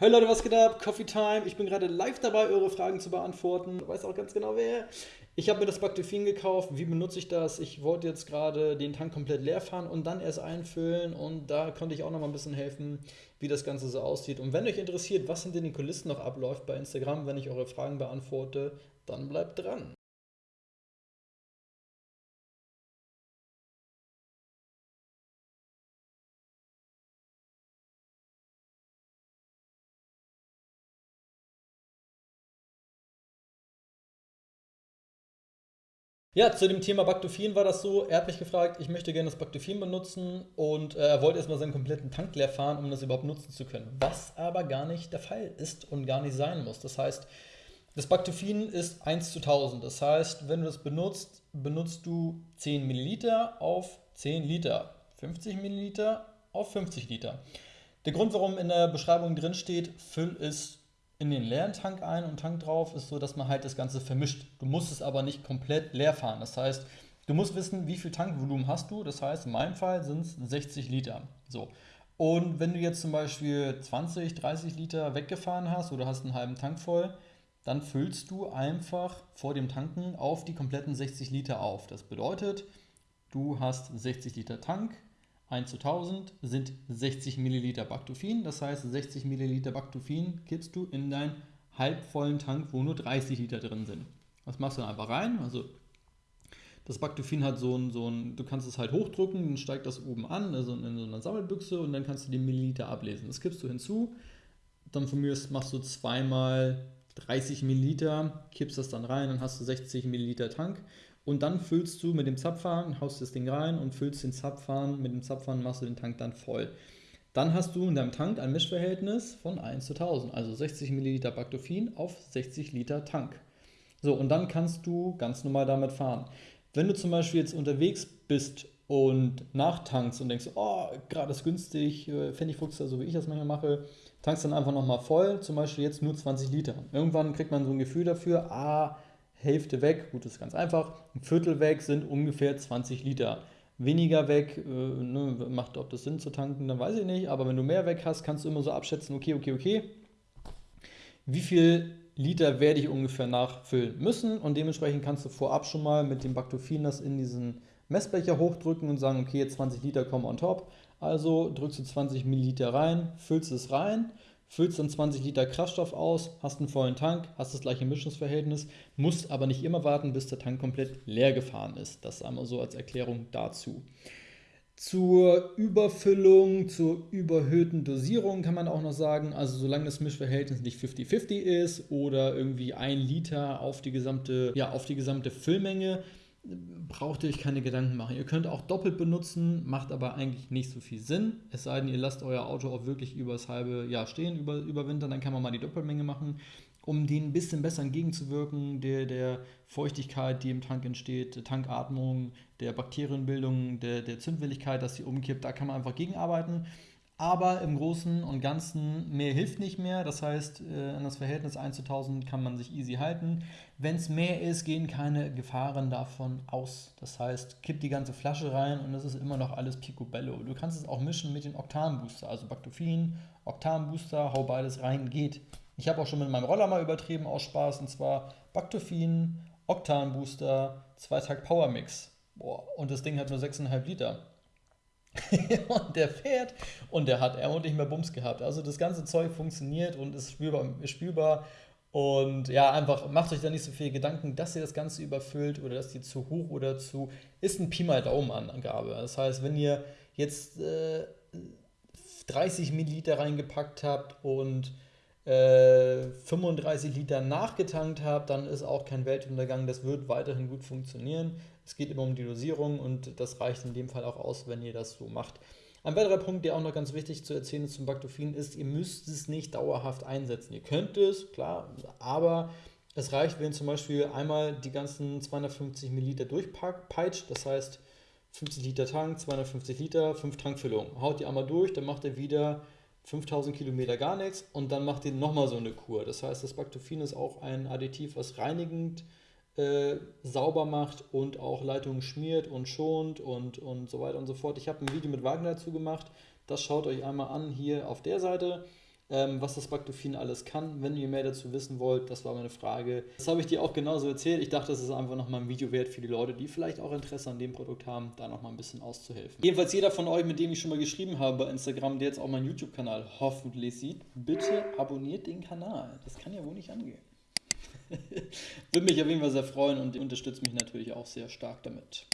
Hey Leute, was geht ab? Coffee Time. Ich bin gerade live dabei, eure Fragen zu beantworten. Ich weiß auch ganz genau wer. Ich habe mir das Bactophin gekauft. Wie benutze ich das? Ich wollte jetzt gerade den Tank komplett leer fahren und dann erst einfüllen. Und da konnte ich auch noch mal ein bisschen helfen, wie das Ganze so aussieht. Und wenn euch interessiert, was hinter den Kulissen noch abläuft bei Instagram, wenn ich eure Fragen beantworte, dann bleibt dran. Ja, zu dem Thema Bactophin war das so, er hat mich gefragt, ich möchte gerne das Bactophin benutzen und äh, er wollte erstmal seinen kompletten Tank leer fahren, um das überhaupt nutzen zu können. Was aber gar nicht der Fall ist und gar nicht sein muss. Das heißt, das Bactophin ist 1 zu 1000. Das heißt, wenn du das benutzt, benutzt du 10 Milliliter auf 10 Liter. 50 Milliliter auf 50 Liter. Der Grund, warum in der Beschreibung drin steht, füll es in den leeren Tank ein und Tank drauf, ist so, dass man halt das Ganze vermischt. Du musst es aber nicht komplett leer fahren. Das heißt, du musst wissen, wie viel Tankvolumen hast du. Das heißt, in meinem Fall sind es 60 Liter. So. Und wenn du jetzt zum Beispiel 20, 30 Liter weggefahren hast oder hast einen halben Tank voll, dann füllst du einfach vor dem Tanken auf die kompletten 60 Liter auf. Das bedeutet, du hast 60 Liter Tank, 1 zu 1000 sind 60 Milliliter Bactophin. Das heißt, 60 Milliliter Bactophin kippst du in deinen halbvollen Tank, wo nur 30 Liter drin sind. Das machst du dann einfach rein. Also das Bactophin hat so ein, so ein, du kannst es halt hochdrücken, dann steigt das oben an, also in so einer Sammelbüchse und dann kannst du die Milliliter ablesen. Das kippst du hinzu. Dann von mir machst du zweimal 30 Milliliter, kippst das dann rein, dann hast du 60 Milliliter Tank und dann füllst du mit dem Zapfhahn, haust das Ding rein und füllst den Zapfhahn, mit dem Zapfhahn machst du den Tank dann voll. Dann hast du in deinem Tank ein Mischverhältnis von 1 zu 1000, also 60 Milliliter Bactophin auf 60 Liter Tank. So, und dann kannst du ganz normal damit fahren. Wenn du zum Beispiel jetzt unterwegs bist und nachtankst und denkst, oh, gerade ist günstig, äh, Pfennigfuchs, so wie ich das manchmal mache, tankst dann einfach nochmal voll, zum Beispiel jetzt nur 20 Liter. Irgendwann kriegt man so ein Gefühl dafür, ah, Hälfte weg, gut, das ist ganz einfach, ein Viertel weg sind ungefähr 20 Liter. Weniger weg, äh, ne, macht, ob das Sinn zu tanken, dann weiß ich nicht, aber wenn du mehr weg hast, kannst du immer so abschätzen, okay, okay, okay, wie viel Liter werde ich ungefähr nachfüllen müssen? Und dementsprechend kannst du vorab schon mal mit dem Bactophin das in diesen Messbecher hochdrücken und sagen, okay, jetzt 20 Liter kommen on top, also drückst du 20 Milliliter rein, füllst es rein füllst dann 20 Liter Kraftstoff aus, hast einen vollen Tank, hast das gleiche Mischungsverhältnis, musst aber nicht immer warten, bis der Tank komplett leer gefahren ist. Das einmal so als Erklärung dazu. Zur Überfüllung, zur überhöhten Dosierung kann man auch noch sagen, also solange das Mischverhältnis nicht 50-50 ist oder irgendwie ein Liter auf die gesamte, ja, auf die gesamte Füllmenge, braucht ihr euch keine Gedanken machen. Ihr könnt auch doppelt benutzen, macht aber eigentlich nicht so viel Sinn. Es sei denn, ihr lasst euer Auto auch wirklich übers halbe Jahr stehen, über, über Winter, dann kann man mal die Doppelmenge machen, um den ein bisschen besser entgegenzuwirken, der, der Feuchtigkeit, die im Tank entsteht, der Tankatmung, der Bakterienbildung, der, der Zündwilligkeit, dass sie umkippt, da kann man einfach gegenarbeiten. Aber im Großen und Ganzen mehr hilft nicht mehr. Das heißt, äh, an das Verhältnis 1 zu 1000 kann man sich easy halten. Wenn es mehr ist, gehen keine Gefahren davon aus. Das heißt, kipp die ganze Flasche rein und es ist immer noch alles Picobello. Du kannst es auch mischen mit den Oktanbooster, also Bactophin, Oktanbooster, hau beides rein, geht. Ich habe auch schon mit meinem Roller mal übertrieben aus Spaß und zwar Bactophin, Oktanbooster, Zweitag Power Mix. Boah, und das Ding hat nur 6,5 Liter. und der fährt und der hat er und nicht mehr Bums gehabt. Also das ganze Zeug funktioniert und ist spürbar, ist spürbar. Und ja, einfach macht euch da nicht so viel Gedanken, dass ihr das Ganze überfüllt oder dass die zu hoch oder zu. Ist ein Pi mal Daumen-Angabe. Das heißt, wenn ihr jetzt äh, 30 Milliliter reingepackt habt und äh, 35 Liter nachgetankt habt, dann ist auch kein Weltuntergang. Das wird weiterhin gut funktionieren. Es geht immer um die Dosierung und das reicht in dem Fall auch aus, wenn ihr das so macht. Ein weiterer Punkt, der auch noch ganz wichtig zu erzählen ist zum Bactophin, ist, ihr müsst es nicht dauerhaft einsetzen. Ihr könnt es, klar, aber es reicht, wenn ihr zum Beispiel einmal die ganzen 250 Milliliter durchpeitscht, das heißt 50 Liter Tank, 250 Liter, 5 Tankfüllungen. Haut die einmal durch, dann macht ihr wieder 5000 Kilometer gar nichts und dann macht ihr nochmal so eine Kur. Das heißt, das Bactophin ist auch ein Additiv, was reinigend äh, sauber macht und auch Leitungen schmiert und schont und, und so weiter und so fort. Ich habe ein Video mit Wagner dazu gemacht. Das schaut euch einmal an hier auf der Seite. ähm, was das Bactophin alles kann. Wenn ihr mehr dazu wissen wollt, das war meine Frage. Das habe ich dir auch genauso erzählt. Ich dachte, das ist einfach nochmal ein Video wert für die Leute, die vielleicht auch Interesse an dem Produkt haben, da nochmal ein bisschen auszuhelfen. Jedenfalls jeder von euch, mit dem ich schon mal geschrieben habe bei Instagram, der jetzt auch meinen YouTube-Kanal hoffentlich sieht, bitte abonniert den Kanal. Das kann ja wohl nicht angehen. Würde mich auf jeden Fall sehr freuen und unterstützt mich natürlich auch sehr stark damit.